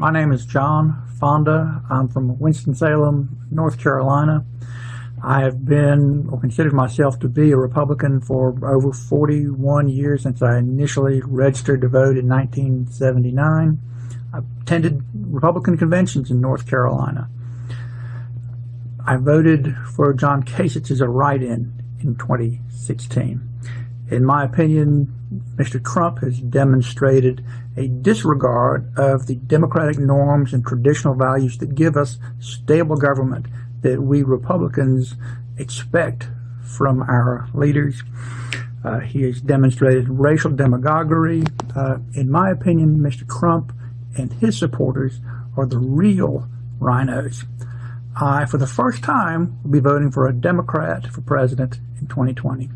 My name is John Fonda. I'm from Winston-Salem, North Carolina. I have been, or considered myself to be, a Republican for over 41 years since I initially registered to vote in 1979. I attended Republican conventions in North Carolina. I voted for John Kasich as a write-in in 2016. In my opinion, Mr. Trump has demonstrated a disregard of the democratic norms and traditional values that give us stable government that we Republicans expect from our leaders. Uh, he has demonstrated racial demagoguery. Uh, in my opinion, Mr. Trump and his supporters are the real RINOs. I, for the first time, will be voting for a Democrat for president in 2020.